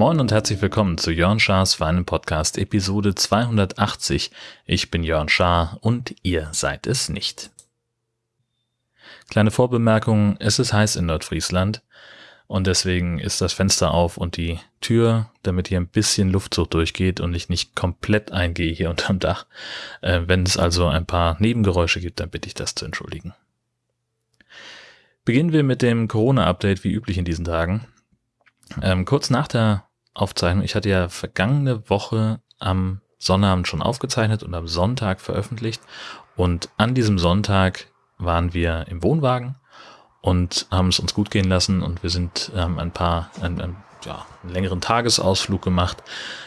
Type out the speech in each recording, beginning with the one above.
Moin und herzlich willkommen zu Jörn Schars Feinen Podcast Episode 280. Ich bin Jörn Schaar und ihr seid es nicht. Kleine Vorbemerkung, es ist heiß in Nordfriesland und deswegen ist das Fenster auf und die Tür, damit hier ein bisschen Luftzug durchgeht und ich nicht komplett eingehe hier unterm Dach. Äh, wenn es also ein paar Nebengeräusche gibt, dann bitte ich das zu entschuldigen. Beginnen wir mit dem Corona-Update wie üblich in diesen Tagen. Ähm, kurz nach der Aufzeichnung. Ich hatte ja vergangene Woche am Sonnabend schon aufgezeichnet und am Sonntag veröffentlicht. Und an diesem Sonntag waren wir im Wohnwagen und haben es uns gut gehen lassen und wir sind ähm, ein paar, ein, ein, ja, einen längeren Tagesausflug gemacht,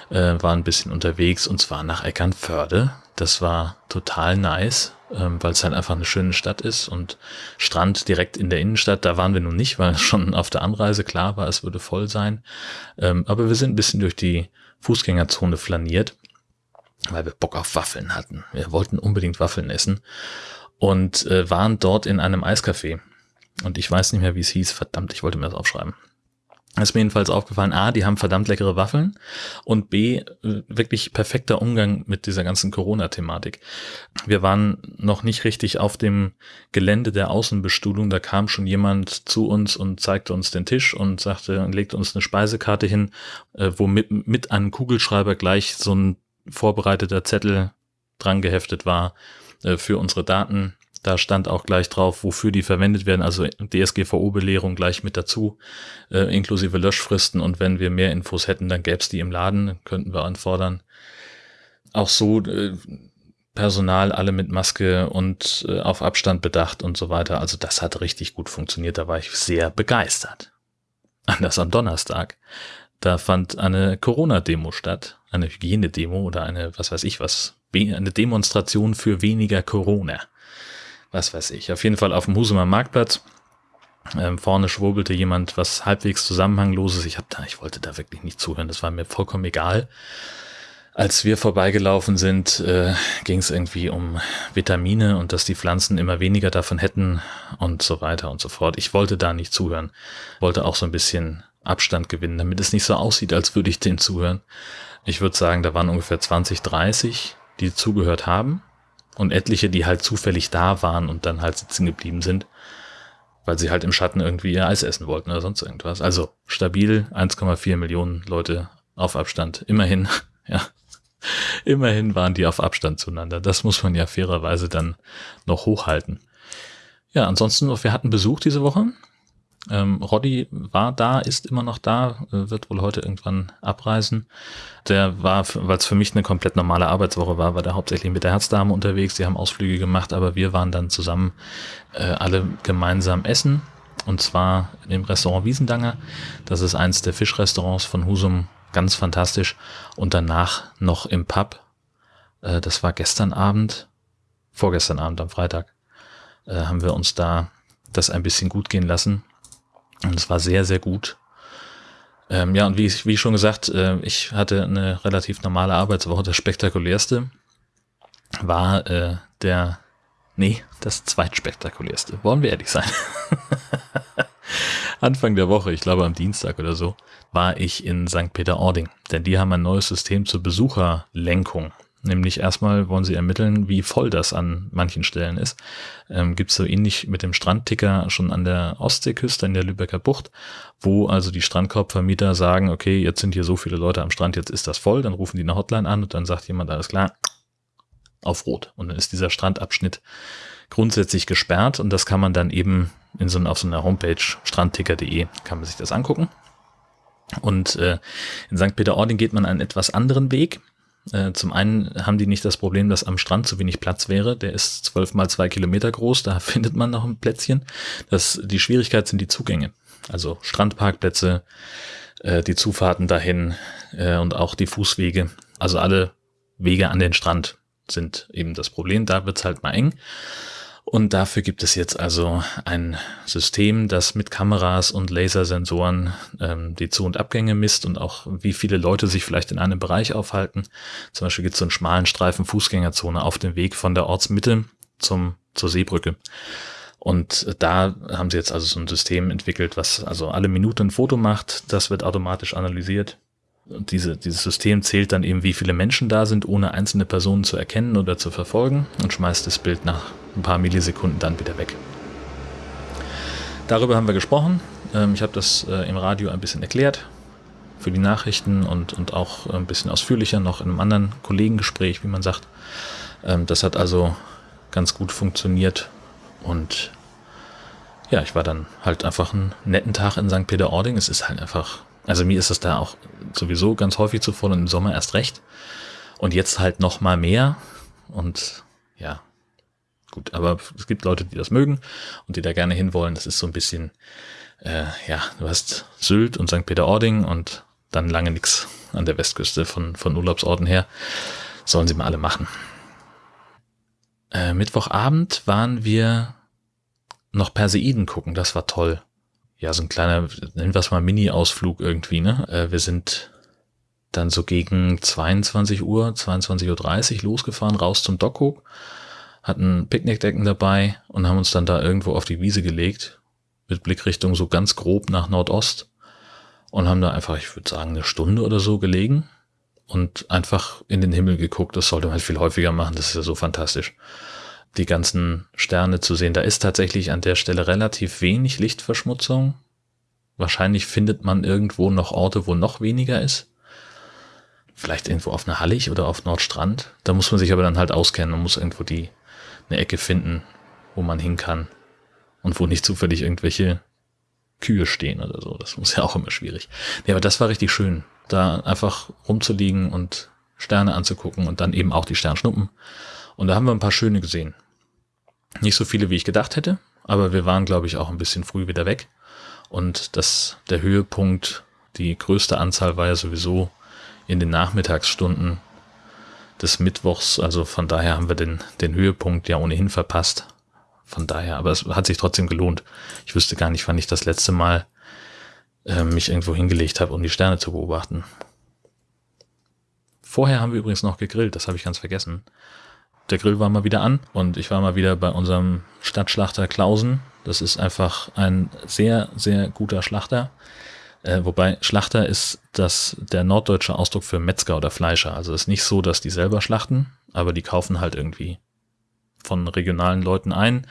äh, waren ein bisschen unterwegs und zwar nach Eckernförde. Das war total nice ähm, weil es halt einfach eine schöne Stadt ist und Strand direkt in der Innenstadt, da waren wir nun nicht, weil schon auf der Anreise klar war, es würde voll sein. Ähm, aber wir sind ein bisschen durch die Fußgängerzone flaniert, weil wir Bock auf Waffeln hatten. Wir wollten unbedingt Waffeln essen und äh, waren dort in einem Eiscafé. Und ich weiß nicht mehr, wie es hieß. Verdammt, ich wollte mir das aufschreiben ist mir jedenfalls aufgefallen, A, die haben verdammt leckere Waffeln und B, äh, wirklich perfekter Umgang mit dieser ganzen Corona-Thematik. Wir waren noch nicht richtig auf dem Gelände der Außenbestuhlung, da kam schon jemand zu uns und zeigte uns den Tisch und sagte und legte uns eine Speisekarte hin, äh, wo mit, mit einem Kugelschreiber gleich so ein vorbereiteter Zettel dran geheftet war äh, für unsere Daten da stand auch gleich drauf, wofür die verwendet werden, also DSGVO-Belehrung gleich mit dazu, äh, inklusive Löschfristen. Und wenn wir mehr Infos hätten, dann gäbe es die im Laden, könnten wir anfordern. Auch so äh, Personal alle mit Maske und äh, auf Abstand bedacht und so weiter. Also das hat richtig gut funktioniert. Da war ich sehr begeistert. Anders am Donnerstag. Da fand eine Corona-Demo statt, eine Hygienedemo oder eine, was weiß ich was, eine Demonstration für weniger Corona was weiß ich. Auf jeden Fall auf dem Husumer Marktplatz. Ähm, vorne schwurbelte jemand was halbwegs zusammenhangloses. Ich hab da, ich wollte da wirklich nicht zuhören. Das war mir vollkommen egal. Als wir vorbeigelaufen sind, äh, ging es irgendwie um Vitamine und dass die Pflanzen immer weniger davon hätten und so weiter und so fort. Ich wollte da nicht zuhören. Wollte auch so ein bisschen Abstand gewinnen, damit es nicht so aussieht, als würde ich denen zuhören. Ich würde sagen, da waren ungefähr 20, 30, die zugehört haben und etliche, die halt zufällig da waren und dann halt sitzen geblieben sind, weil sie halt im Schatten irgendwie ihr Eis essen wollten oder sonst irgendwas. Also stabil 1,4 Millionen Leute auf Abstand. Immerhin, ja. Immerhin waren die auf Abstand zueinander. Das muss man ja fairerweise dann noch hochhalten. Ja, ansonsten, wir hatten Besuch diese Woche. Ähm, Roddy war da, ist immer noch da, äh, wird wohl heute irgendwann abreisen. Der war, weil es für mich eine komplett normale Arbeitswoche war, war der hauptsächlich mit der Herzdame unterwegs. Die haben Ausflüge gemacht, aber wir waren dann zusammen äh, alle gemeinsam essen. Und zwar im Restaurant Wiesendanger. Das ist eins der Fischrestaurants von Husum. Ganz fantastisch. Und danach noch im Pub. Äh, das war gestern Abend, vorgestern Abend am Freitag, äh, haben wir uns da das ein bisschen gut gehen lassen und es war sehr, sehr gut. Ähm, ja, und wie, wie schon gesagt, äh, ich hatte eine relativ normale Arbeitswoche. Das spektakulärste war äh, der, nee, das zweitspektakulärste. Wollen wir ehrlich sein? Anfang der Woche, ich glaube am Dienstag oder so, war ich in St. Peter-Ording. Denn die haben ein neues System zur Besucherlenkung. Nämlich erstmal wollen sie ermitteln, wie voll das an manchen Stellen ist. Ähm, Gibt es so ähnlich mit dem Strandticker schon an der Ostseeküste, in der Lübecker Bucht, wo also die Strandkorbvermieter sagen, okay, jetzt sind hier so viele Leute am Strand, jetzt ist das voll, dann rufen die eine Hotline an und dann sagt jemand, alles klar, auf Rot. Und dann ist dieser Strandabschnitt grundsätzlich gesperrt und das kann man dann eben in so, auf so einer Homepage strandticker.de kann man sich das angucken. Und äh, in St. Peter-Ording geht man einen etwas anderen Weg. Äh, zum einen haben die nicht das Problem, dass am Strand zu wenig Platz wäre. Der ist zwölf mal zwei Kilometer groß, da findet man noch ein Plätzchen. Das, die Schwierigkeit sind die Zugänge. Also Strandparkplätze, äh, die Zufahrten dahin äh, und auch die Fußwege. Also alle Wege an den Strand sind eben das Problem. Da wird's halt mal eng. Und dafür gibt es jetzt also ein System, das mit Kameras und Lasersensoren ähm, die Zu- und Abgänge misst und auch wie viele Leute sich vielleicht in einem Bereich aufhalten. Zum Beispiel gibt es so einen schmalen Streifen Fußgängerzone auf dem Weg von der Ortsmitte zum, zur Seebrücke. Und da haben sie jetzt also so ein System entwickelt, was also alle Minuten ein Foto macht. Das wird automatisch analysiert. Und diese, dieses System zählt dann eben, wie viele Menschen da sind, ohne einzelne Personen zu erkennen oder zu verfolgen und schmeißt das Bild nach ein paar Millisekunden dann wieder weg. Darüber haben wir gesprochen. Ähm, ich habe das äh, im Radio ein bisschen erklärt für die Nachrichten und, und auch ein bisschen ausführlicher noch in einem anderen Kollegengespräch, wie man sagt. Ähm, das hat also ganz gut funktioniert und ja, ich war dann halt einfach einen netten Tag in St. Peter-Ording. Es ist halt einfach, also mir ist das da auch sowieso ganz häufig zu voll und im Sommer erst recht. Und jetzt halt noch mal mehr. Und ja, gut, aber es gibt Leute, die das mögen und die da gerne hinwollen. Das ist so ein bisschen, äh, ja, du hast Sylt und St. Peter-Ording und dann lange nichts an der Westküste von, von Urlaubsorten her. Sollen sie mal alle machen. Äh, Mittwochabend waren wir noch Perseiden gucken, das war toll. Ja, so ein kleiner, nennen wir es mal Mini-Ausflug irgendwie, ne? Äh, wir sind dann so gegen 22 Uhr, 22.30 Uhr losgefahren, raus zum Dockhook, hatten Picknickdecken dabei und haben uns dann da irgendwo auf die Wiese gelegt, mit Blickrichtung so ganz grob nach Nordost und haben da einfach, ich würde sagen, eine Stunde oder so gelegen und einfach in den Himmel geguckt. Das sollte man halt viel häufiger machen, das ist ja so fantastisch. Die ganzen Sterne zu sehen. Da ist tatsächlich an der Stelle relativ wenig Lichtverschmutzung. Wahrscheinlich findet man irgendwo noch Orte, wo noch weniger ist. Vielleicht irgendwo auf einer Hallig oder auf Nordstrand. Da muss man sich aber dann halt auskennen und muss irgendwo die, eine Ecke finden, wo man hin kann. Und wo nicht zufällig irgendwelche Kühe stehen oder so. Das muss ja auch immer schwierig. Nee, aber das war richtig schön da einfach rumzuliegen und Sterne anzugucken und dann eben auch die Sternschnuppen. Und da haben wir ein paar schöne gesehen. Nicht so viele, wie ich gedacht hätte, aber wir waren, glaube ich, auch ein bisschen früh wieder weg. Und das, der Höhepunkt, die größte Anzahl war ja sowieso in den Nachmittagsstunden des Mittwochs. Also von daher haben wir den, den Höhepunkt ja ohnehin verpasst. Von daher, aber es hat sich trotzdem gelohnt. Ich wüsste gar nicht, wann ich das letzte Mal äh, mich irgendwo hingelegt habe, um die Sterne zu beobachten. Vorher haben wir übrigens noch gegrillt, das habe ich ganz vergessen. Der Grill war mal wieder an und ich war mal wieder bei unserem Stadtschlachter Klausen. Das ist einfach ein sehr, sehr guter Schlachter. Äh, wobei Schlachter ist das der norddeutsche Ausdruck für Metzger oder Fleischer. Also es ist nicht so, dass die selber schlachten, aber die kaufen halt irgendwie von regionalen Leuten ein,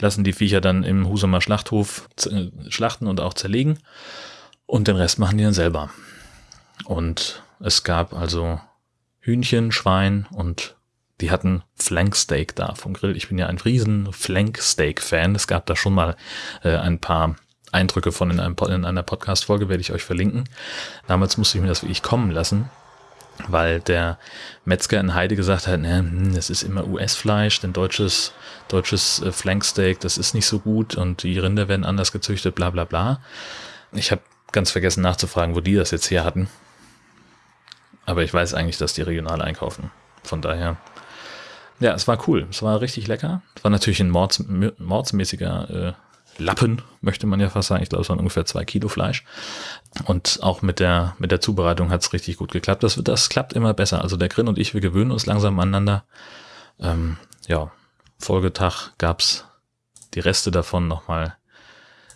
lassen die Viecher dann im Husumer Schlachthof äh, schlachten und auch zerlegen und den Rest machen die dann selber. Und es gab also Hühnchen, Schwein und die hatten Flanksteak da vom Grill. Ich bin ja ein riesen Flanksteak-Fan. Es gab da schon mal äh, ein paar Eindrücke von in, einem, in einer Podcast-Folge, werde ich euch verlinken. Damals musste ich mir das wirklich kommen lassen weil der Metzger in Heide gesagt hat, ne, das ist immer US-Fleisch, denn deutsches, deutsches äh, Flanksteak, das ist nicht so gut und die Rinder werden anders gezüchtet, bla bla bla. Ich habe ganz vergessen nachzufragen, wo die das jetzt her hatten. Aber ich weiß eigentlich, dass die regional einkaufen. Von daher, ja, es war cool. Es war richtig lecker. Es war natürlich ein mords, mordsmäßiger äh, Lappen, möchte man ja fast sagen. Ich glaube, es waren ungefähr zwei Kilo Fleisch. Und auch mit der, mit der Zubereitung hat es richtig gut geklappt. Das, das klappt immer besser. Also der Grill und ich, wir gewöhnen uns langsam aneinander. Ähm, ja, Folgetag gab's die Reste davon nochmal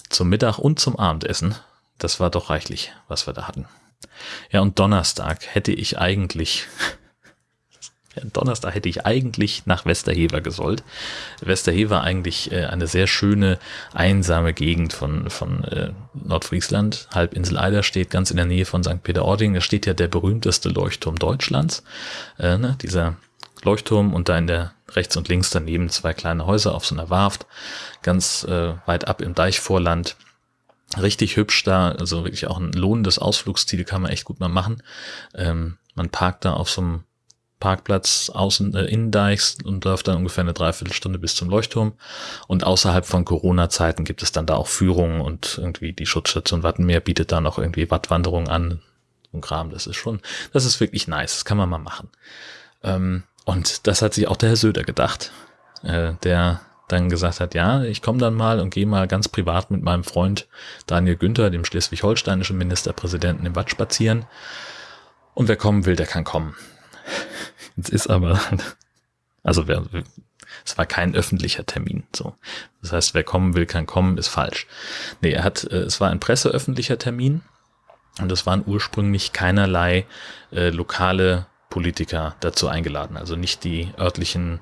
zum Mittag und zum Abendessen. Das war doch reichlich, was wir da hatten. Ja, und Donnerstag hätte ich eigentlich Donnerstag hätte ich eigentlich nach Westerhever gesollt. Westerhever eigentlich äh, eine sehr schöne, einsame Gegend von, von äh, Nordfriesland. Halbinsel Eider steht ganz in der Nähe von St. Peter-Ording. Da steht ja der berühmteste Leuchtturm Deutschlands. Äh, ne, dieser Leuchtturm und da in der rechts und links daneben zwei kleine Häuser auf so einer Warft, ganz äh, weit ab im Deichvorland. Richtig hübsch da, also wirklich auch ein lohnendes Ausflugsziel, kann man echt gut mal machen. Ähm, man parkt da auf so einem Parkplatz außen äh, Innendeichs und läuft dann ungefähr eine Dreiviertelstunde bis zum Leuchtturm. Und außerhalb von Corona-Zeiten gibt es dann da auch Führungen und irgendwie die Schutzstation Wattenmeer bietet da noch irgendwie Wattwanderungen an. Und Kram, das ist schon, das ist wirklich nice. Das kann man mal machen. Ähm, und das hat sich auch der Herr Söder gedacht. Äh, der dann gesagt hat, ja, ich komme dann mal und gehe mal ganz privat mit meinem Freund Daniel Günther, dem schleswig-holsteinischen Ministerpräsidenten, im Watt spazieren. Und wer kommen will, der kann kommen. Jetzt ist aber, also wer, es war kein öffentlicher Termin, so. Das heißt, wer kommen will, kann kommen, ist falsch. Nee, er hat, äh, es war ein presseöffentlicher Termin und es waren ursprünglich keinerlei äh, lokale Politiker dazu eingeladen, also nicht die örtlichen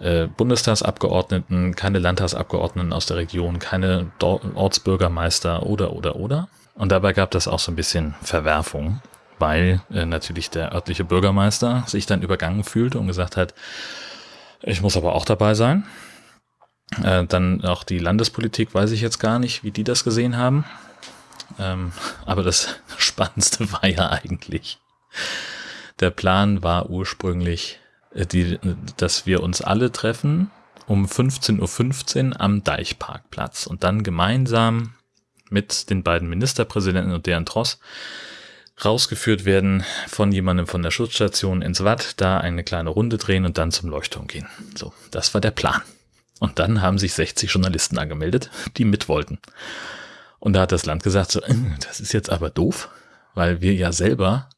äh, Bundestagsabgeordneten, keine Landtagsabgeordneten aus der Region, keine Ortsbürgermeister oder oder oder. Und dabei gab das auch so ein bisschen Verwerfung, weil äh, natürlich der örtliche Bürgermeister sich dann übergangen fühlte und gesagt hat, ich muss aber auch dabei sein. Äh, dann auch die Landespolitik, weiß ich jetzt gar nicht, wie die das gesehen haben. Ähm, aber das Spannendste war ja eigentlich, der Plan war ursprünglich, äh, die, dass wir uns alle treffen um 15.15 Uhr am Deichparkplatz und dann gemeinsam mit den beiden Ministerpräsidenten und deren Tross rausgeführt werden von jemandem von der Schutzstation ins Watt, da eine kleine Runde drehen und dann zum Leuchtturm gehen. So, das war der Plan. Und dann haben sich 60 Journalisten angemeldet, die mit wollten. Und da hat das Land gesagt, so, äh, das ist jetzt aber doof, weil wir ja selber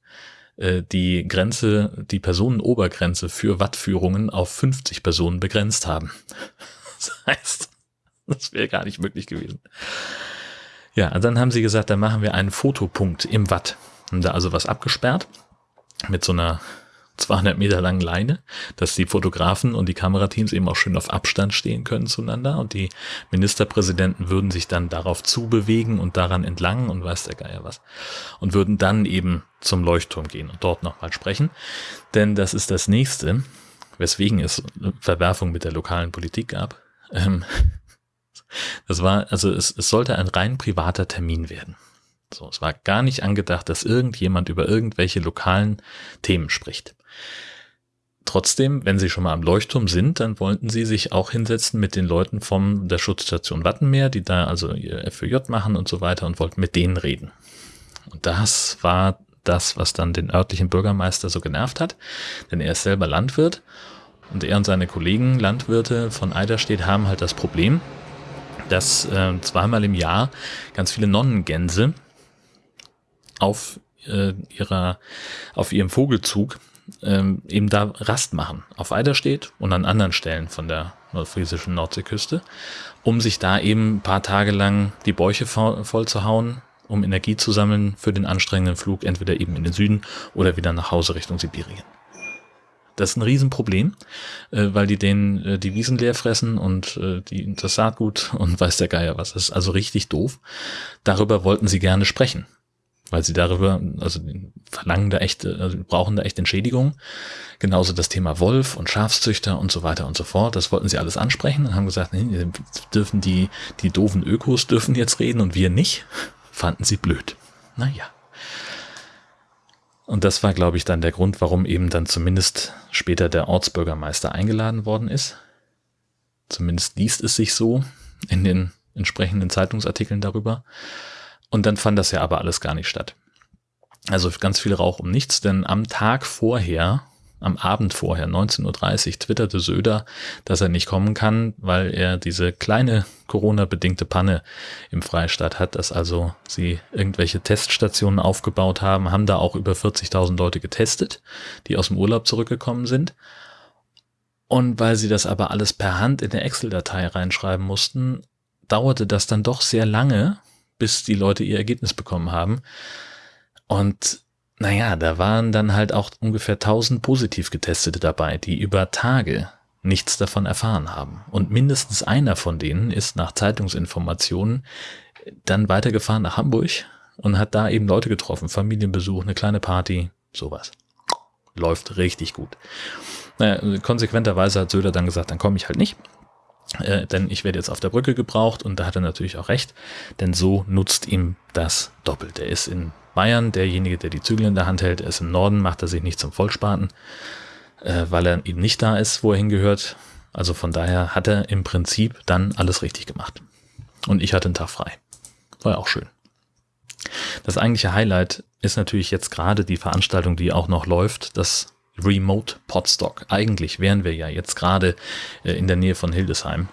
äh, die Grenze, die Personenobergrenze für Wattführungen auf 50 Personen begrenzt haben. Das heißt, das wäre gar nicht möglich gewesen. Ja, und dann haben sie gesagt, dann machen wir einen Fotopunkt im Watt. Haben da also was abgesperrt mit so einer 200 Meter langen Leine, dass die Fotografen und die Kamerateams eben auch schön auf Abstand stehen können zueinander und die Ministerpräsidenten würden sich dann darauf zubewegen und daran entlang und weiß der Geier was und würden dann eben zum Leuchtturm gehen und dort nochmal sprechen, denn das ist das nächste, weswegen es Verwerfung mit der lokalen Politik gab. Ähm, das war, also es, es sollte ein rein privater Termin werden. So, es war gar nicht angedacht, dass irgendjemand über irgendwelche lokalen Themen spricht. Trotzdem, wenn Sie schon mal am Leuchtturm sind, dann wollten Sie sich auch hinsetzen mit den Leuten von der Schutzstation Wattenmeer, die da also ihr FÖJ machen und so weiter und wollten mit denen reden. Und das war das, was dann den örtlichen Bürgermeister so genervt hat, denn er ist selber Landwirt und er und seine Kollegen Landwirte von Eiderstedt haben halt das Problem, dass äh, zweimal im Jahr ganz viele Nonnengänse auf äh, ihrer, auf ihrem Vogelzug ähm, eben da Rast machen. Auf Eiderstedt und an anderen Stellen von der nordfriesischen Nordseeküste, um sich da eben ein paar Tage lang die Bäuche voll zu hauen, um Energie zu sammeln für den anstrengenden Flug, entweder eben in den Süden oder wieder nach Hause Richtung Sibirien. Das ist ein Riesenproblem, äh, weil die den äh, die Wiesen leer fressen und äh, die, das Saatgut und weiß der Geier was. Das ist also richtig doof. Darüber wollten sie gerne sprechen weil sie darüber, also verlangen da echt, also brauchen da echt Entschädigung. Genauso das Thema Wolf und Schafszüchter und so weiter und so fort. Das wollten sie alles ansprechen und haben gesagt, nee, dürfen die, die doofen Ökos dürfen jetzt reden und wir nicht. Fanden sie blöd. Naja. Und das war, glaube ich, dann der Grund, warum eben dann zumindest später der Ortsbürgermeister eingeladen worden ist. Zumindest liest es sich so in den entsprechenden Zeitungsartikeln darüber. Und dann fand das ja aber alles gar nicht statt. Also ganz viel Rauch um nichts, denn am Tag vorher, am Abend vorher, 19.30 Uhr, twitterte Söder, dass er nicht kommen kann, weil er diese kleine Corona-bedingte Panne im Freistaat hat, dass also sie irgendwelche Teststationen aufgebaut haben, haben da auch über 40.000 Leute getestet, die aus dem Urlaub zurückgekommen sind. Und weil sie das aber alles per Hand in der Excel-Datei reinschreiben mussten, dauerte das dann doch sehr lange, bis die Leute ihr Ergebnis bekommen haben. Und naja, da waren dann halt auch ungefähr 1000 positiv getestete dabei, die über Tage nichts davon erfahren haben. Und mindestens einer von denen ist nach Zeitungsinformationen dann weitergefahren nach Hamburg und hat da eben Leute getroffen, Familienbesuch, eine kleine Party, sowas. Läuft richtig gut. Naja, konsequenterweise hat Söder dann gesagt, dann komme ich halt nicht. Äh, denn ich werde jetzt auf der Brücke gebraucht und da hat er natürlich auch recht, denn so nutzt ihm das doppelt. Er ist in Bayern derjenige, der die Zügel in der Hand hält, er ist im Norden, macht er sich nicht zum Vollspaten, äh, weil er eben nicht da ist, wo er hingehört. Also von daher hat er im Prinzip dann alles richtig gemacht. Und ich hatte einen Tag frei. War ja auch schön. Das eigentliche Highlight ist natürlich jetzt gerade die Veranstaltung, die auch noch läuft, das Remote Podstock. Eigentlich wären wir ja jetzt gerade äh, in der Nähe von Hildesheim.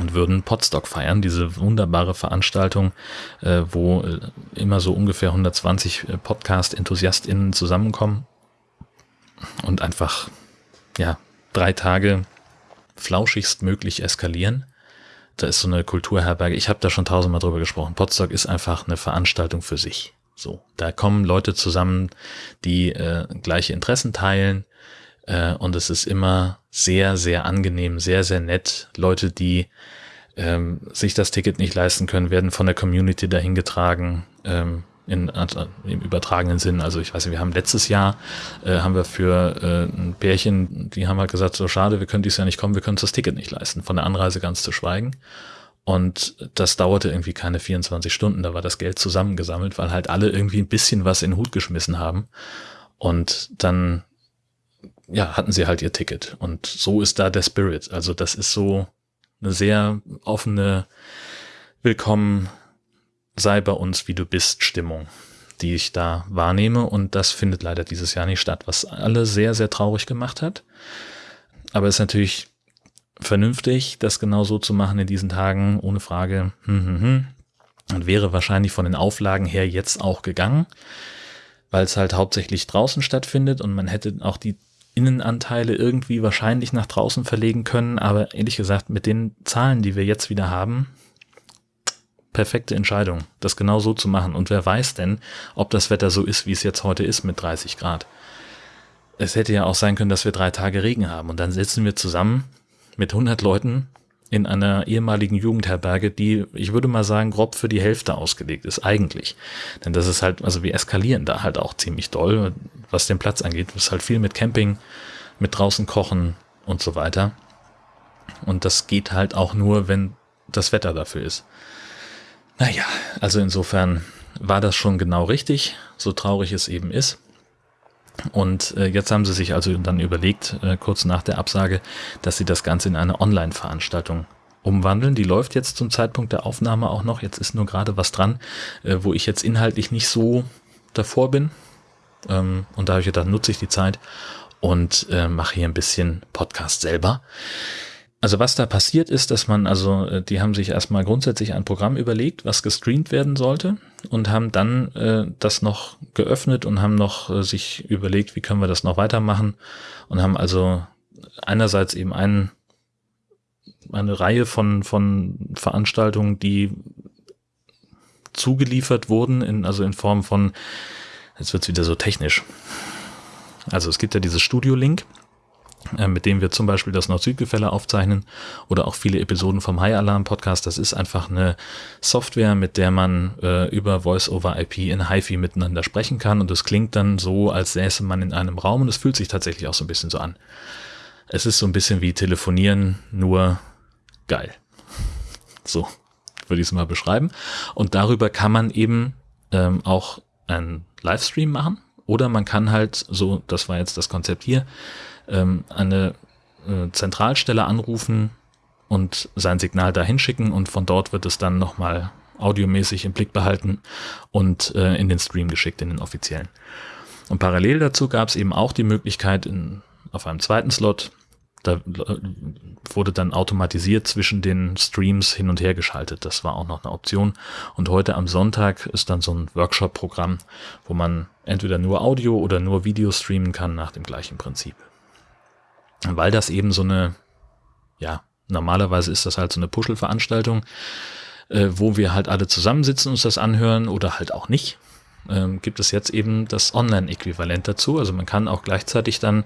und würden Podstock feiern, diese wunderbare Veranstaltung, äh, wo äh, immer so ungefähr 120 äh, Podcast-EnthusiastInnen zusammenkommen und einfach, ja, drei Tage flauschigst möglich eskalieren. Da ist so eine Kulturherberge. Ich habe da schon tausendmal drüber gesprochen. Podstock ist einfach eine Veranstaltung für sich. So, da kommen Leute zusammen, die äh, gleiche Interessen teilen, äh, und es ist immer sehr, sehr angenehm, sehr, sehr nett. Leute, die ähm, sich das Ticket nicht leisten können, werden von der Community dahin getragen. Ähm, in, im übertragenen Sinn. Also ich weiß nicht, wir haben letztes Jahr, äh, haben wir für äh, ein Pärchen, die haben halt gesagt, so schade, wir können dieses Jahr nicht kommen, wir können uns das Ticket nicht leisten, von der Anreise ganz zu schweigen. Und das dauerte irgendwie keine 24 Stunden, da war das Geld zusammengesammelt, weil halt alle irgendwie ein bisschen was in den Hut geschmissen haben. Und dann ja, hatten sie halt ihr Ticket. Und so ist da der Spirit. Also das ist so eine sehr offene Willkommen, sei bei uns, wie du bist, Stimmung, die ich da wahrnehme. Und das findet leider dieses Jahr nicht statt, was alle sehr, sehr traurig gemacht hat. Aber es ist natürlich vernünftig, das genau so zu machen in diesen Tagen, ohne Frage. Hm, hm, hm. Und wäre wahrscheinlich von den Auflagen her jetzt auch gegangen, weil es halt hauptsächlich draußen stattfindet und man hätte auch die Innenanteile irgendwie wahrscheinlich nach draußen verlegen können, aber ehrlich gesagt, mit den Zahlen, die wir jetzt wieder haben, perfekte Entscheidung, das genau so zu machen. Und wer weiß denn, ob das Wetter so ist, wie es jetzt heute ist mit 30 Grad. Es hätte ja auch sein können, dass wir drei Tage Regen haben und dann sitzen wir zusammen mit 100 Leuten in einer ehemaligen Jugendherberge, die, ich würde mal sagen, grob für die Hälfte ausgelegt ist, eigentlich. Denn das ist halt, also wir eskalieren da halt auch ziemlich doll, was den Platz angeht. Es ist halt viel mit Camping, mit draußen kochen und so weiter. Und das geht halt auch nur, wenn das Wetter dafür ist. Naja, also insofern war das schon genau richtig, so traurig es eben ist. Und äh, jetzt haben sie sich also dann überlegt, äh, kurz nach der Absage, dass sie das Ganze in eine Online-Veranstaltung umwandeln. Die läuft jetzt zum Zeitpunkt der Aufnahme auch noch. Jetzt ist nur gerade was dran, äh, wo ich jetzt inhaltlich nicht so davor bin. Ähm, und da habe ich gedacht, nutze ich die Zeit und äh, mache hier ein bisschen Podcast selber. Also was da passiert ist, dass man, also äh, die haben sich erstmal grundsätzlich ein Programm überlegt, was gestreamt werden sollte und haben dann äh, das noch geöffnet und haben noch äh, sich überlegt, wie können wir das noch weitermachen und haben also einerseits eben einen, eine Reihe von, von Veranstaltungen, die zugeliefert wurden, in, also in Form von, jetzt wird's wieder so technisch. Also es gibt ja dieses Studio-Link mit dem wir zum Beispiel das Nord-Süd-Gefälle aufzeichnen oder auch viele Episoden vom High Alarm Podcast. Das ist einfach eine Software, mit der man äh, über Voice-over-IP in HiFi miteinander sprechen kann und es klingt dann so, als säße man in einem Raum und es fühlt sich tatsächlich auch so ein bisschen so an. Es ist so ein bisschen wie telefonieren, nur geil. So würde ich es mal beschreiben. Und darüber kann man eben ähm, auch einen Livestream machen oder man kann halt, so, das war jetzt das Konzept hier, ähm, eine äh, Zentralstelle anrufen und sein Signal dahin schicken und von dort wird es dann nochmal audiomäßig im Blick behalten und äh, in den Stream geschickt, in den offiziellen. Und parallel dazu gab es eben auch die Möglichkeit, in, auf einem zweiten Slot, da äh, wurde dann automatisiert zwischen den Streams hin und her geschaltet. Das war auch noch eine Option. Und heute am Sonntag ist dann so ein Workshop-Programm, wo man entweder nur Audio oder nur Video streamen kann nach dem gleichen Prinzip weil das eben so eine, ja, normalerweise ist das halt so eine Puschelveranstaltung, äh, wo wir halt alle zusammensitzen und uns das anhören oder halt auch nicht. Ähm, gibt es jetzt eben das Online-Äquivalent dazu. Also man kann auch gleichzeitig dann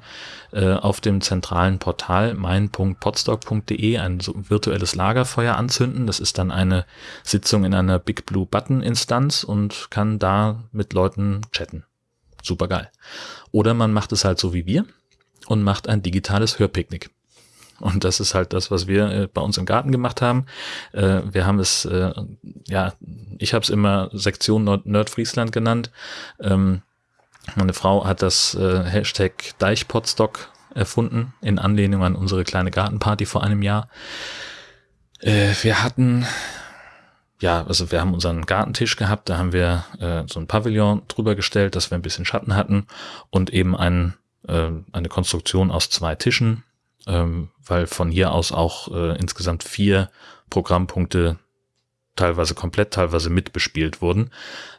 äh, auf dem zentralen Portal mein.podstock.de ein so virtuelles Lagerfeuer anzünden. Das ist dann eine Sitzung in einer Big Blue Button Instanz und kann da mit Leuten chatten. Super geil. Oder man macht es halt so wie wir und macht ein digitales Hörpicknick. Und das ist halt das, was wir äh, bei uns im Garten gemacht haben. Äh, wir haben es, äh, ja, ich habe es immer Sektion Nord Nordfriesland genannt. Ähm, meine Frau hat das Hashtag Deichpotstock erfunden in Anlehnung an unsere kleine Gartenparty vor einem Jahr. Wir hatten ja, also wir haben unseren Gartentisch gehabt, da haben wir so ein Pavillon drüber gestellt, dass wir ein bisschen Schatten hatten und eben einen äh, eine Konstruktion aus zwei Tischen ähm, weil von hier aus auch äh, insgesamt vier Programmpunkte teilweise komplett, teilweise mitbespielt wurden.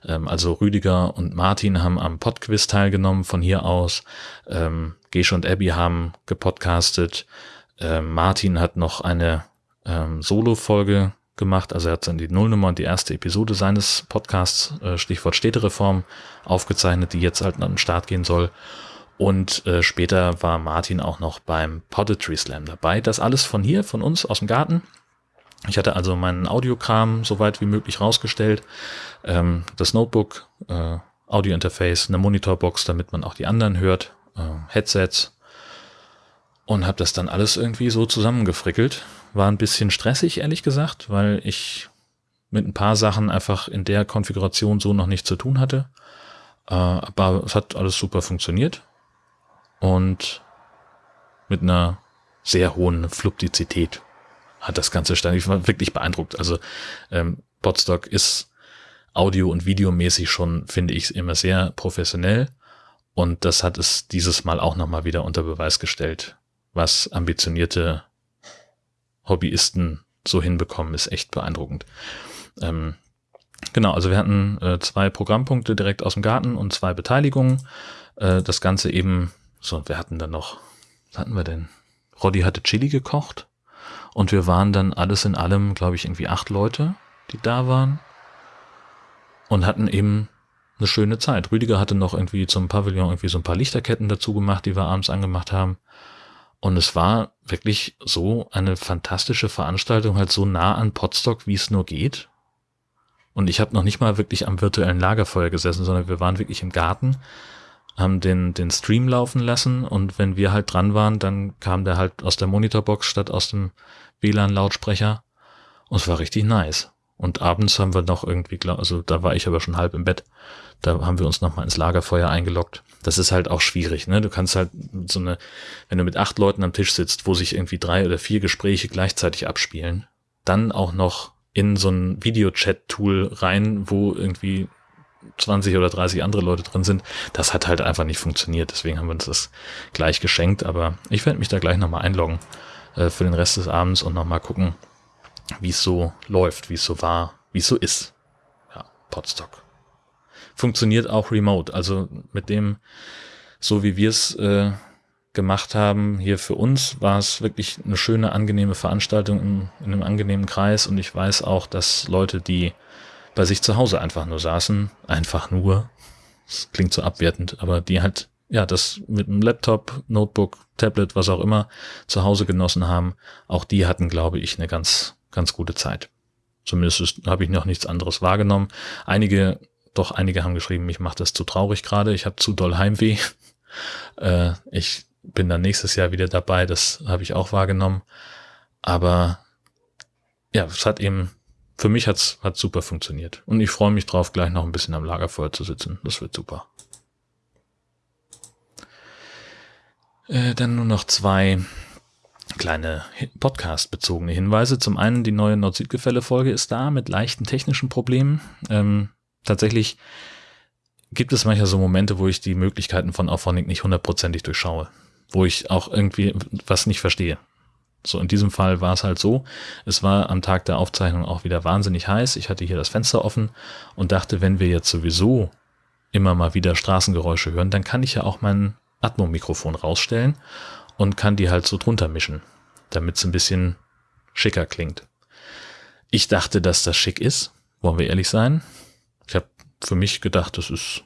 Ähm, also Rüdiger und Martin haben am Podquiz teilgenommen von hier aus. Ähm, Gesch und Abby haben gepodcastet. Ähm, Martin hat noch eine ähm, Solo-Folge gemacht. Also er hat dann die Nullnummer und die erste Episode seines Podcasts, äh, Stichwort Städtereform, aufgezeichnet, die jetzt halt an den Start gehen soll. Und äh, später war Martin auch noch beim Poetry Slam dabei. Das alles von hier, von uns aus dem Garten. Ich hatte also meinen Audiokram so weit wie möglich rausgestellt. Ähm, das Notebook, äh, Audio-Interface, eine Monitorbox, damit man auch die anderen hört, äh, Headsets. Und habe das dann alles irgendwie so zusammengefrickelt. War ein bisschen stressig, ehrlich gesagt, weil ich mit ein paar Sachen einfach in der Konfiguration so noch nichts zu tun hatte. Äh, aber es hat alles super funktioniert. Und mit einer sehr hohen Fluidizität hat das Ganze stand. Ich war wirklich beeindruckt. Also ähm, Podstock ist audio- und videomäßig schon, finde ich, immer sehr professionell. Und das hat es dieses Mal auch nochmal wieder unter Beweis gestellt. Was ambitionierte Hobbyisten so hinbekommen, ist echt beeindruckend. Ähm, genau, also wir hatten äh, zwei Programmpunkte direkt aus dem Garten und zwei Beteiligungen. Äh, das Ganze eben, so, wir hatten dann noch, was hatten wir denn? Roddy hatte Chili gekocht. Und wir waren dann alles in allem, glaube ich, irgendwie acht Leute, die da waren. Und hatten eben eine schöne Zeit. Rüdiger hatte noch irgendwie zum Pavillon irgendwie so ein paar Lichterketten dazu gemacht, die wir abends angemacht haben. Und es war wirklich so eine fantastische Veranstaltung, halt so nah an Potstock, wie es nur geht. Und ich habe noch nicht mal wirklich am virtuellen Lagerfeuer gesessen, sondern wir waren wirklich im Garten, haben den, den Stream laufen lassen und wenn wir halt dran waren, dann kam der halt aus der Monitorbox statt aus dem WLAN-Lautsprecher. Und es war richtig nice. Und abends haben wir noch irgendwie, also da war ich aber schon halb im Bett, da haben wir uns nochmal ins Lagerfeuer eingeloggt. Das ist halt auch schwierig, ne? Du kannst halt so eine, wenn du mit acht Leuten am Tisch sitzt, wo sich irgendwie drei oder vier Gespräche gleichzeitig abspielen, dann auch noch in so ein Videochat-Tool rein, wo irgendwie 20 oder 30 andere Leute drin sind, das hat halt einfach nicht funktioniert. Deswegen haben wir uns das gleich geschenkt, aber ich werde mich da gleich nochmal einloggen äh, für den Rest des Abends und nochmal gucken, wie es so läuft, wie es so war, wie es so ist. Ja, Podstock. Funktioniert auch remote. Also mit dem, so wie wir es äh, gemacht haben, hier für uns, war es wirklich eine schöne, angenehme Veranstaltung in, in einem angenehmen Kreis. Und ich weiß auch, dass Leute, die bei sich zu Hause einfach nur saßen, einfach nur, das klingt so abwertend, aber die halt ja, das mit einem Laptop, Notebook, Tablet, was auch immer zu Hause genossen haben, auch die hatten, glaube ich, eine ganz, ganz gute Zeit. Zumindest habe ich noch nichts anderes wahrgenommen. Einige, doch einige haben geschrieben, mich macht das zu traurig gerade, ich habe zu doll Heimweh. äh, ich bin dann nächstes Jahr wieder dabei, das habe ich auch wahrgenommen. Aber ja, es hat eben, für mich hat's hat super funktioniert. Und ich freue mich drauf, gleich noch ein bisschen am Lagerfeuer zu sitzen. Das wird super. Äh, dann nur noch zwei kleine Podcast-bezogene Hinweise. Zum einen, die neue Nord-Süd-Gefälle-Folge ist da mit leichten technischen Problemen. Ähm, tatsächlich gibt es manchmal so Momente, wo ich die Möglichkeiten von Auphonic nicht hundertprozentig durchschaue. Wo ich auch irgendwie was nicht verstehe. So, in diesem Fall war es halt so, es war am Tag der Aufzeichnung auch wieder wahnsinnig heiß. Ich hatte hier das Fenster offen und dachte, wenn wir jetzt sowieso immer mal wieder Straßengeräusche hören, dann kann ich ja auch meinen Atmo-Mikrofon rausstellen und kann die halt so drunter mischen, damit es ein bisschen schicker klingt. Ich dachte, dass das schick ist, wollen wir ehrlich sein. Ich habe für mich gedacht, das das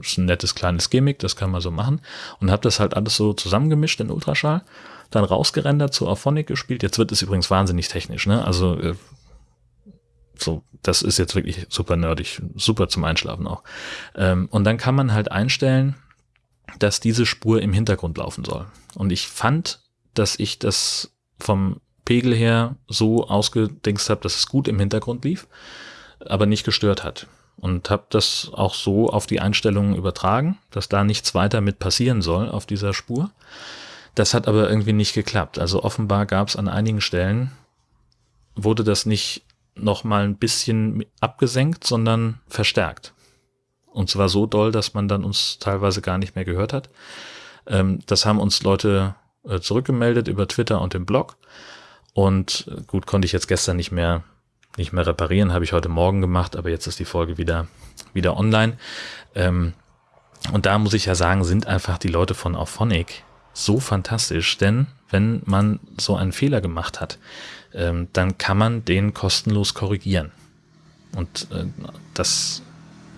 ist ein nettes kleines Gimmick, das kann man so machen und habe das halt alles so zusammengemischt in Ultraschall, dann rausgerendert zu Auphonic gespielt. Jetzt wird es übrigens wahnsinnig technisch, ne? Also äh, so, das ist jetzt wirklich super nerdig, super zum Einschlafen auch. Ähm, und dann kann man halt einstellen, dass diese Spur im Hintergrund laufen soll. Und ich fand, dass ich das vom Pegel her so ausgedingst habe, dass es gut im Hintergrund lief, aber nicht gestört hat. Und habe das auch so auf die Einstellungen übertragen, dass da nichts weiter mit passieren soll auf dieser Spur. Das hat aber irgendwie nicht geklappt. Also offenbar gab es an einigen Stellen, wurde das nicht noch mal ein bisschen abgesenkt, sondern verstärkt. Und zwar so doll, dass man dann uns teilweise gar nicht mehr gehört hat. Ähm, das haben uns Leute äh, zurückgemeldet über Twitter und den Blog. Und äh, gut, konnte ich jetzt gestern nicht mehr, nicht mehr reparieren, habe ich heute Morgen gemacht, aber jetzt ist die Folge wieder, wieder online. Ähm, und da muss ich ja sagen, sind einfach die Leute von Auphonic so fantastisch, denn wenn man so einen Fehler gemacht hat, ähm, dann kann man den kostenlos korrigieren. Und äh, das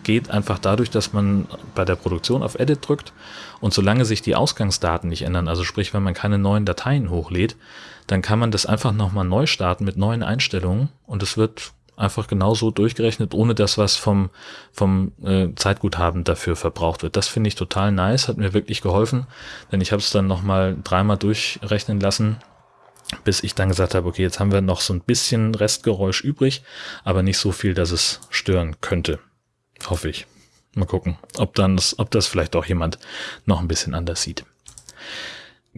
geht einfach dadurch, dass man bei der Produktion auf Edit drückt und solange sich die Ausgangsdaten nicht ändern, also sprich, wenn man keine neuen Dateien hochlädt, dann kann man das einfach nochmal neu starten mit neuen Einstellungen und es wird einfach genauso durchgerechnet, ohne dass was vom, vom äh, Zeitguthaben dafür verbraucht wird. Das finde ich total nice, hat mir wirklich geholfen, denn ich habe es dann nochmal dreimal durchrechnen lassen, bis ich dann gesagt habe, okay, jetzt haben wir noch so ein bisschen Restgeräusch übrig, aber nicht so viel, dass es stören könnte. Hoffe ich. Mal gucken, ob dann das, ob das vielleicht auch jemand noch ein bisschen anders sieht.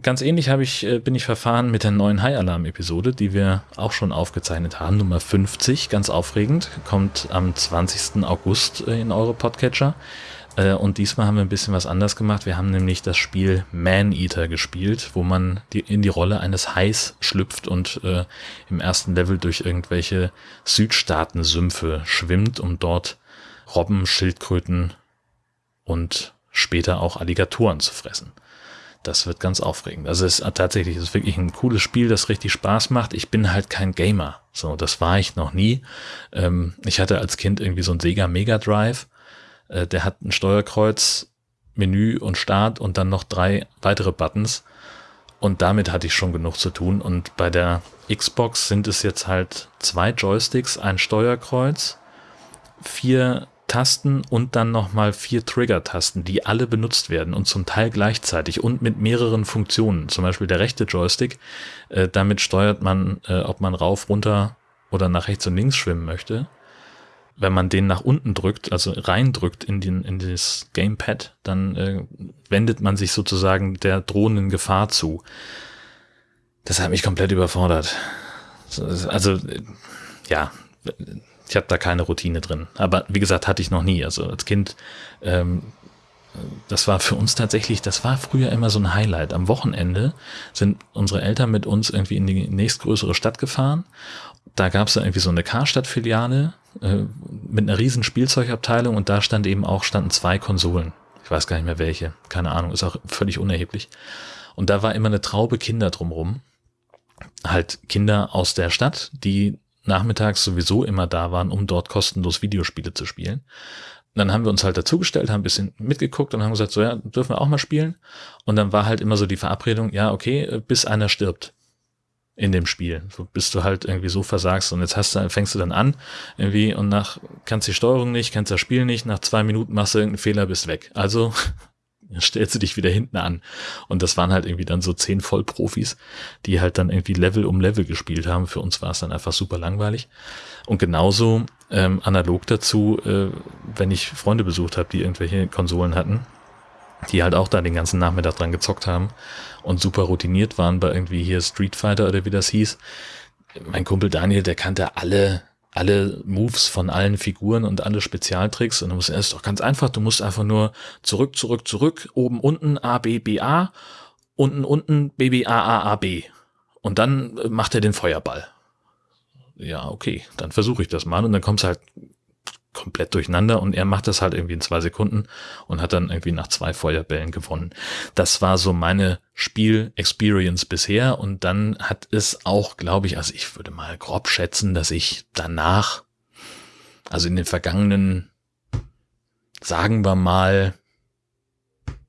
Ganz ähnlich habe ich, äh, bin ich verfahren mit der neuen High Alarm Episode, die wir auch schon aufgezeichnet haben, Nummer 50, ganz aufregend, kommt am 20. August äh, in eure Podcatcher. Äh, und diesmal haben wir ein bisschen was anders gemacht. Wir haben nämlich das Spiel Man Eater gespielt, wo man in die Rolle eines Hais schlüpft und im ersten Level durch irgendwelche Südstaaten-Sümpfe schwimmt, um dort Robben, Schildkröten und später auch Alligatoren zu fressen. Das wird ganz aufregend. Also es ist tatsächlich es ist wirklich ein cooles Spiel, das richtig Spaß macht. Ich bin halt kein Gamer. So, das war ich noch nie. Ähm, ich hatte als Kind irgendwie so ein Sega Mega Drive. Äh, der hat ein Steuerkreuz, Menü und Start und dann noch drei weitere Buttons. Und damit hatte ich schon genug zu tun. Und bei der Xbox sind es jetzt halt zwei Joysticks, ein Steuerkreuz, vier Tasten und dann nochmal vier Trigger-Tasten, die alle benutzt werden und zum Teil gleichzeitig und mit mehreren Funktionen. Zum Beispiel der rechte Joystick, äh, damit steuert man, äh, ob man rauf, runter oder nach rechts und links schwimmen möchte. Wenn man den nach unten drückt, also reindrückt in, den, in das Gamepad, dann äh, wendet man sich sozusagen der drohenden Gefahr zu. Das hat mich komplett überfordert. Also, ja, ich habe da keine Routine drin. Aber wie gesagt, hatte ich noch nie. Also als Kind, ähm, das war für uns tatsächlich, das war früher immer so ein Highlight. Am Wochenende sind unsere Eltern mit uns irgendwie in die nächstgrößere Stadt gefahren. Da gab es irgendwie so eine Karstadt-Filiale äh, mit einer riesen Spielzeugabteilung und da stand eben auch, standen zwei Konsolen. Ich weiß gar nicht mehr welche. Keine Ahnung, ist auch völlig unerheblich. Und da war immer eine Traube Kinder drumrum. Halt Kinder aus der Stadt, die nachmittags sowieso immer da waren, um dort kostenlos Videospiele zu spielen. Und dann haben wir uns halt dazugestellt, haben ein bisschen mitgeguckt und haben gesagt, so ja, dürfen wir auch mal spielen. Und dann war halt immer so die Verabredung, ja, okay, bis einer stirbt in dem Spiel. So, bis du halt irgendwie so versagst und jetzt hast du, fängst du dann an irgendwie und nach, kannst die Steuerung nicht, kannst das Spiel nicht, nach zwei Minuten machst du irgendeinen Fehler, bist weg. Also stellst du dich wieder hinten an. Und das waren halt irgendwie dann so zehn Vollprofis, die halt dann irgendwie Level um Level gespielt haben. Für uns war es dann einfach super langweilig. Und genauso ähm, analog dazu, äh, wenn ich Freunde besucht habe, die irgendwelche Konsolen hatten, die halt auch da den ganzen Nachmittag dran gezockt haben und super routiniert waren bei irgendwie hier Street Fighter oder wie das hieß. Mein Kumpel Daniel, der kannte alle alle Moves von allen Figuren und alle Spezialtricks. Und du musst erst doch ganz einfach, du musst einfach nur zurück, zurück, zurück, oben, unten, A, B, B, A, unten, unten, B, B, A, A, A, B. Und dann äh, macht er den Feuerball. Ja, okay, dann versuche ich das mal. Und dann kommst halt komplett durcheinander und er macht das halt irgendwie in zwei Sekunden und hat dann irgendwie nach zwei Feuerbällen gewonnen. Das war so meine Spiel-Experience bisher und dann hat es auch, glaube ich, also ich würde mal grob schätzen, dass ich danach, also in den vergangenen, sagen wir mal,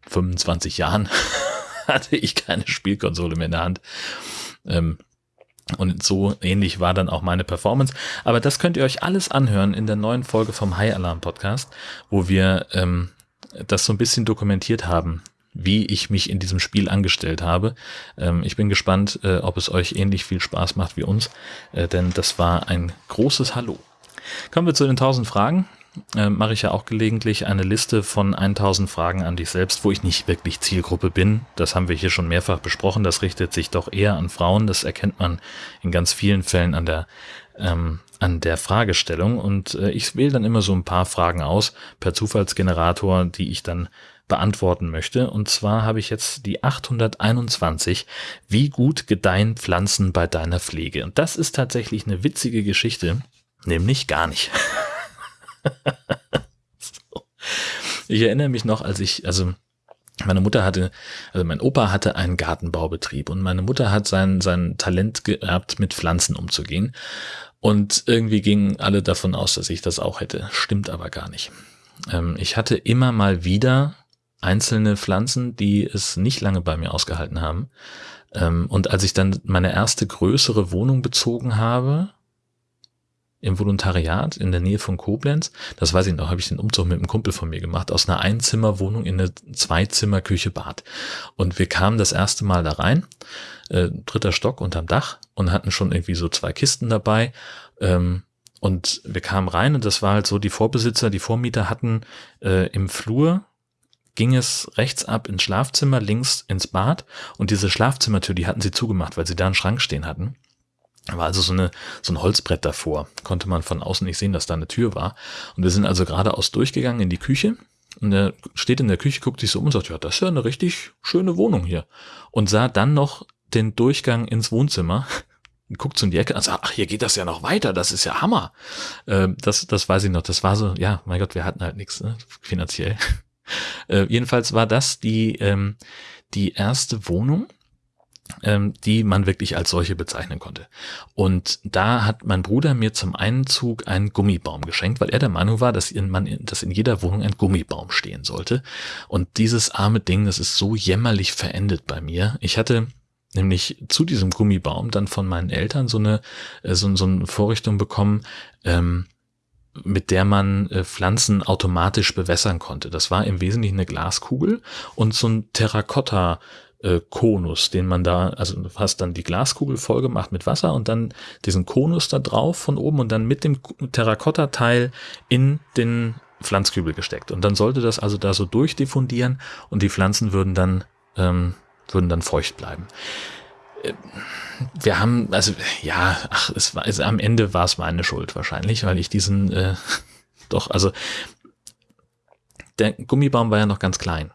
25 Jahren hatte ich keine Spielkonsole mehr in der Hand. Ähm, und so ähnlich war dann auch meine Performance. Aber das könnt ihr euch alles anhören in der neuen Folge vom High Alarm Podcast, wo wir ähm, das so ein bisschen dokumentiert haben, wie ich mich in diesem Spiel angestellt habe. Ähm, ich bin gespannt, äh, ob es euch ähnlich viel Spaß macht wie uns, äh, denn das war ein großes Hallo. Kommen wir zu den 1000 Fragen äh, mache ich ja auch gelegentlich eine Liste von 1000 Fragen an dich selbst, wo ich nicht wirklich Zielgruppe bin. Das haben wir hier schon mehrfach besprochen. Das richtet sich doch eher an Frauen. Das erkennt man in ganz vielen Fällen an der ähm, an der Fragestellung. Und äh, ich wähle dann immer so ein paar Fragen aus per Zufallsgenerator, die ich dann beantworten möchte. Und zwar habe ich jetzt die 821. Wie gut gedeihen Pflanzen bei deiner Pflege? Und das ist tatsächlich eine witzige Geschichte, nämlich gar nicht. so. Ich erinnere mich noch, als ich, also meine Mutter hatte, also mein Opa hatte einen Gartenbaubetrieb und meine Mutter hat sein, sein Talent geerbt, mit Pflanzen umzugehen. Und irgendwie gingen alle davon aus, dass ich das auch hätte. Stimmt aber gar nicht. Ähm, ich hatte immer mal wieder einzelne Pflanzen, die es nicht lange bei mir ausgehalten haben. Ähm, und als ich dann meine erste größere Wohnung bezogen habe, im Volontariat in der Nähe von Koblenz. Das weiß ich noch, habe ich den Umzug mit einem Kumpel von mir gemacht, aus einer Einzimmerwohnung in eine Zweizimmer-Küche-Bad. Und wir kamen das erste Mal da rein, äh, dritter Stock unterm Dach und hatten schon irgendwie so zwei Kisten dabei. Ähm, und wir kamen rein und das war halt so, die Vorbesitzer, die Vormieter hatten äh, im Flur ging es rechts ab ins Schlafzimmer, links ins Bad und diese Schlafzimmertür, die hatten sie zugemacht, weil sie da einen Schrank stehen hatten. Da war also so, eine, so ein Holzbrett davor. Konnte man von außen nicht sehen, dass da eine Tür war. Und wir sind also geradeaus durchgegangen in die Küche. Und er steht in der Küche, guckt sich so um und sagt, ja, das ist ja eine richtig schöne Wohnung hier. Und sah dann noch den Durchgang ins Wohnzimmer. Guckt so in die Ecke und sagt, ach, hier geht das ja noch weiter, das ist ja Hammer. Äh, das, das weiß ich noch. Das war so, ja, mein Gott, wir hatten halt nichts, ne, finanziell. Äh, jedenfalls war das die, ähm, die erste Wohnung, ähm, die man wirklich als solche bezeichnen konnte. Und da hat mein Bruder mir zum Einzug einen Gummibaum geschenkt, weil er der Meinung war, dass in, man, dass in jeder Wohnung ein Gummibaum stehen sollte. Und dieses arme Ding, das ist so jämmerlich verendet bei mir. Ich hatte nämlich zu diesem Gummibaum dann von meinen Eltern so eine, äh, so, so eine Vorrichtung bekommen, ähm, mit der man äh, Pflanzen automatisch bewässern konnte. Das war im Wesentlichen eine Glaskugel und so ein Terrakotta äh, Konus, den man da, also du hast dann die Glaskugel voll gemacht mit Wasser und dann diesen Konus da drauf von oben und dann mit dem Terrakotta-Teil in den Pflanzkübel gesteckt. Und dann sollte das also da so durchdiffundieren und die Pflanzen würden dann, ähm, würden dann feucht bleiben. Äh, wir haben, also ja, ach, es war, also am Ende war es meine Schuld wahrscheinlich, weil ich diesen, äh, doch, also der Gummibaum war ja noch ganz klein.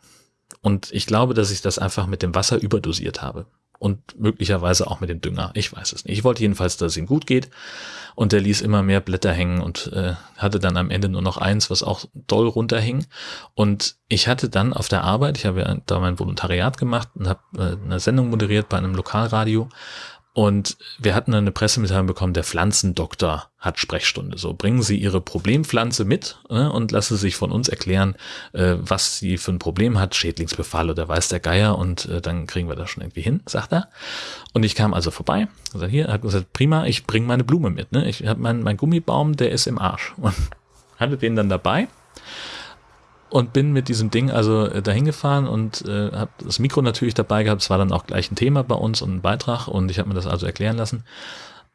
Und ich glaube, dass ich das einfach mit dem Wasser überdosiert habe. Und möglicherweise auch mit dem Dünger. Ich weiß es nicht. Ich wollte jedenfalls, dass es ihm gut geht. Und er ließ immer mehr Blätter hängen und äh, hatte dann am Ende nur noch eins, was auch doll runterhing. Und ich hatte dann auf der Arbeit, ich habe ja da mein Volontariat gemacht und habe äh, eine Sendung moderiert bei einem Lokalradio. Und wir hatten eine Pressemitteilung bekommen, der Pflanzendoktor hat Sprechstunde. So bringen Sie Ihre Problempflanze mit äh, und lassen Sie sich von uns erklären, äh, was sie für ein Problem hat, Schädlingsbefall oder weiß der Geier und äh, dann kriegen wir das schon irgendwie hin, sagt er. Und ich kam also vorbei, gesagt, hier, hat gesagt, prima, ich bringe meine Blume mit. Ne? Ich habe meinen mein Gummibaum, der ist im Arsch. Und hatte den dann dabei und bin mit diesem Ding also äh, dahin gefahren und äh, habe das Mikro natürlich dabei gehabt. Es war dann auch gleich ein Thema bei uns und ein Beitrag und ich habe mir das also erklären lassen.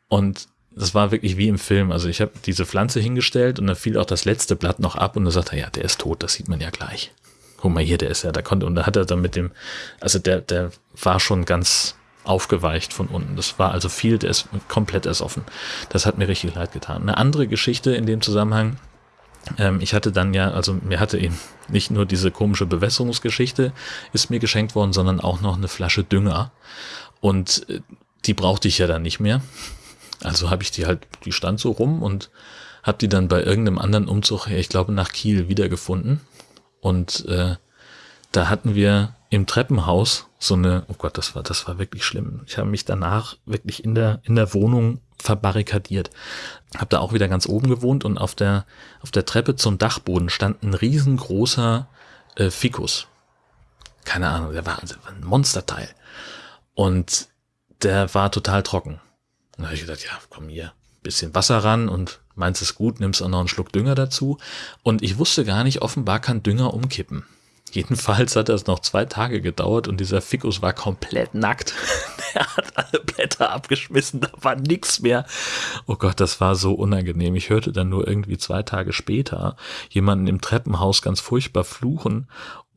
Und das war wirklich wie im Film. Also ich habe diese Pflanze hingestellt und dann fiel auch das letzte Blatt noch ab und dann sagte er, ja, der ist tot, das sieht man ja gleich. Guck mal hier, der ist ja, da konnte, und da hat er dann mit dem, also der, der war schon ganz aufgeweicht von unten. Das war also viel, der ist komplett ersoffen. Das hat mir richtig leid getan. Eine andere Geschichte in dem Zusammenhang, ich hatte dann ja, also mir hatte eben nicht nur diese komische Bewässerungsgeschichte ist mir geschenkt worden, sondern auch noch eine Flasche Dünger. Und äh, die brauchte ich ja dann nicht mehr. Also habe ich die halt, die stand so rum und habe die dann bei irgendeinem anderen Umzug, ich glaube nach Kiel, wiedergefunden. Und äh, da hatten wir im Treppenhaus so eine, oh Gott, das war, das war wirklich schlimm. Ich habe mich danach wirklich in der, in der Wohnung verbarrikadiert. Hab da auch wieder ganz oben gewohnt und auf der, auf der Treppe zum Dachboden stand ein riesengroßer äh, Fikus. Keine Ahnung, der war, also ein Monsterteil. Und der war total trocken. Und da habe ich gedacht, ja, komm hier, bisschen Wasser ran und meinst es gut, nimmst auch noch einen Schluck Dünger dazu. Und ich wusste gar nicht, offenbar kann Dünger umkippen. Jedenfalls hat das noch zwei Tage gedauert und dieser Fikus war komplett nackt. Der hat alle Blätter abgeschmissen, da war nichts mehr. Oh Gott, das war so unangenehm. Ich hörte dann nur irgendwie zwei Tage später jemanden im Treppenhaus ganz furchtbar fluchen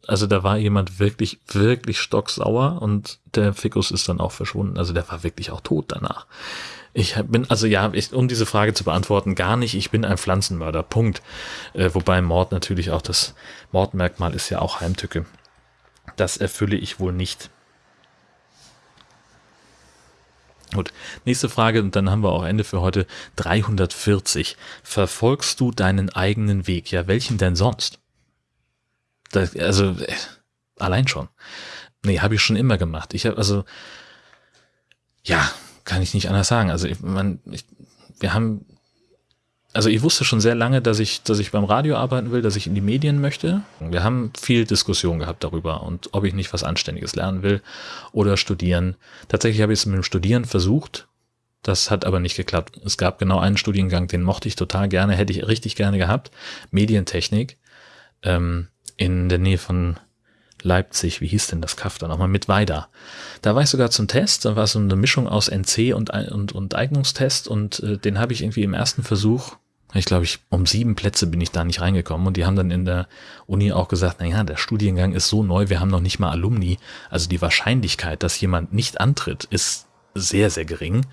also da war jemand wirklich, wirklich stocksauer und der Ficus ist dann auch verschwunden. Also der war wirklich auch tot danach. Ich bin, also ja, ich, um diese Frage zu beantworten, gar nicht. Ich bin ein Pflanzenmörder. Punkt. Äh, wobei Mord natürlich auch das Mordmerkmal ist ja auch Heimtücke. Das erfülle ich wohl nicht. Gut, nächste Frage und dann haben wir auch Ende für heute. 340. Verfolgst du deinen eigenen Weg? Ja, welchen denn sonst? Das, also, äh, allein schon. Nee, habe ich schon immer gemacht. Ich habe, also, ja, kann ich nicht anders sagen. Also, ich, man, ich, wir haben also ich wusste schon sehr lange, dass ich, dass ich beim Radio arbeiten will, dass ich in die Medien möchte. Wir haben viel Diskussion gehabt darüber und ob ich nicht was Anständiges lernen will oder studieren. Tatsächlich habe ich es mit dem Studieren versucht. Das hat aber nicht geklappt. Es gab genau einen Studiengang, den mochte ich total gerne, hätte ich richtig gerne gehabt. Medientechnik ähm, in der Nähe von Leipzig, wie hieß denn das Kaff da nochmal, mit Weida. Da war ich sogar zum Test, da war so eine Mischung aus NC und, und, und Eignungstest und äh, den habe ich irgendwie im ersten Versuch ich glaube, ich um sieben Plätze bin ich da nicht reingekommen und die haben dann in der Uni auch gesagt, na ja, der Studiengang ist so neu, wir haben noch nicht mal Alumni. Also die Wahrscheinlichkeit, dass jemand nicht antritt, ist sehr, sehr gering.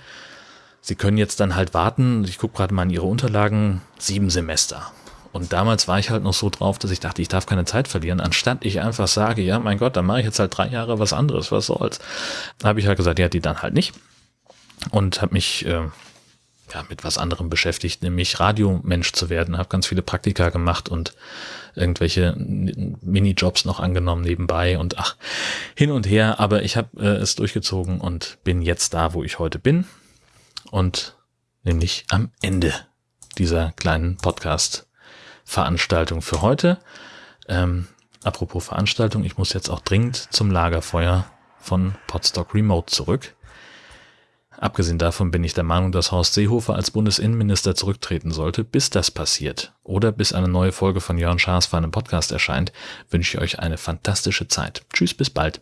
Sie können jetzt dann halt warten, ich gucke gerade mal in Ihre Unterlagen, sieben Semester. Und damals war ich halt noch so drauf, dass ich dachte, ich darf keine Zeit verlieren, anstatt ich einfach sage, ja, mein Gott, dann mache ich jetzt halt drei Jahre was anderes, was soll's. Da habe ich halt gesagt, ja, die dann halt nicht. Und habe mich äh, ja, mit was anderem beschäftigt, nämlich Radiomensch zu werden. Habe ganz viele Praktika gemacht und irgendwelche Minijobs noch angenommen nebenbei und ach, hin und her. Aber ich habe äh, es durchgezogen und bin jetzt da, wo ich heute bin. Und nämlich am Ende dieser kleinen Podcast-Veranstaltung für heute. Ähm, apropos Veranstaltung, ich muss jetzt auch dringend zum Lagerfeuer von Podstock Remote zurück. Abgesehen davon bin ich der Meinung, dass Horst Seehofer als Bundesinnenminister zurücktreten sollte. Bis das passiert oder bis eine neue Folge von Jörn Schaas für einen Podcast erscheint, wünsche ich euch eine fantastische Zeit. Tschüss, bis bald.